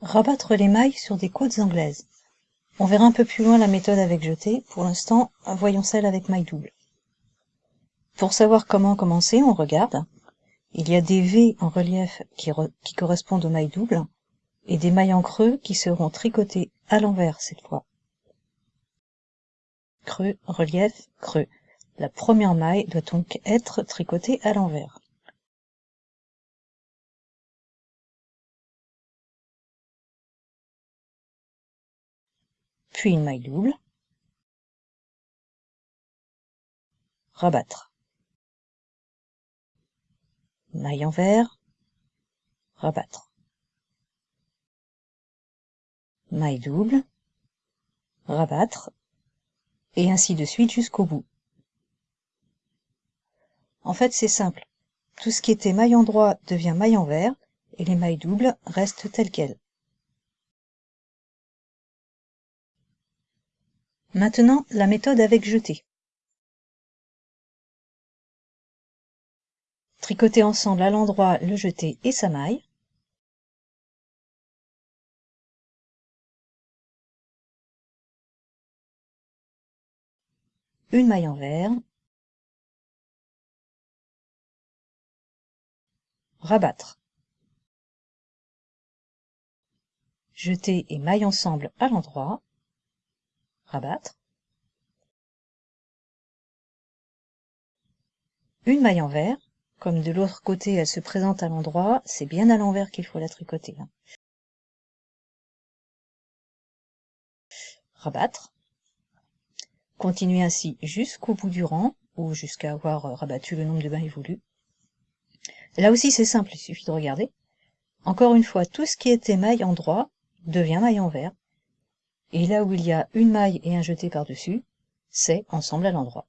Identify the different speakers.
Speaker 1: Rabattre les mailles sur des côtes anglaises. On verra un peu plus loin la méthode avec jeté. Pour l'instant, voyons celle avec maille double. Pour savoir comment commencer, on regarde. Il y a des V en relief qui, qui correspondent aux mailles doubles et des mailles en creux qui seront tricotées à l'envers cette fois. Creux, relief, creux. La première maille doit donc être tricotée à l'envers. Puis une maille double, rabattre, maille envers, rabattre, maille double, rabattre, et ainsi de suite jusqu'au bout. En fait, c'est simple. Tout ce qui était maille endroit devient maille envers, et les mailles doubles restent telles quelles. Maintenant, la méthode avec jeté. Tricoter ensemble à l'endroit le jeté et sa maille. Une maille envers. Rabattre. Jeter et maille ensemble à l'endroit rabattre, une maille envers, comme de l'autre côté elle se présente à l'endroit, c'est bien à l'envers qu'il faut la tricoter. Hein. Rabattre, continuer ainsi jusqu'au bout du rang, ou jusqu'à avoir rabattu le nombre de mailles voulu. Là aussi c'est simple, il suffit de regarder. Encore une fois, tout ce qui était maille en droit devient maille envers, et là où il y a une maille et un jeté par-dessus, c'est ensemble à l'endroit.